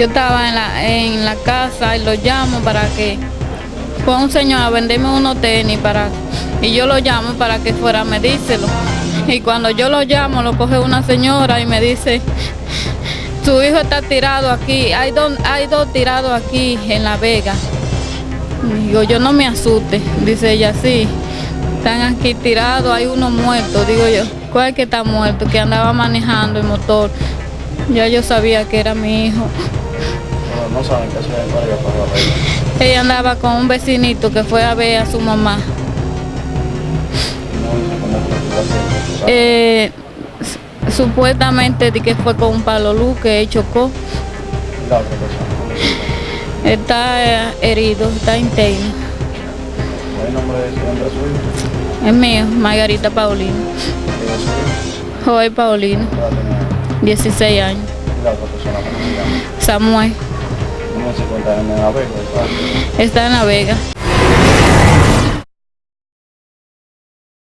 Yo estaba en la, en la casa y lo llamo para que fue un señor a venderme unos tenis para y yo lo llamo para que fuera a medírselo. Y cuando yo lo llamo, lo coge una señora y me dice, su hijo está tirado aquí, hay dos, hay dos tirados aquí en La Vega. Digo, yo no me asuste, dice ella, sí, están aquí tirados, hay uno muerto, digo yo, ¿cuál que está muerto? Que andaba manejando el motor. Ya yo sabía que era mi hijo. No, no saben qué hacer para Ella andaba con un vecinito que fue a ver a su mamá. Eh, supuestamente de que fue con un palo luz que chocó. La otra persona. Está eh, herido, está interno. ¿El nombre de su nombre suyo? Es mío, Margarita Paulino. Joel Paulino, ¿Qué edad tenía? 16 años. ¿Y la otra persona cómo se llama? Samuel, ¿Cómo se cuenta en la Vega? está en La Vega.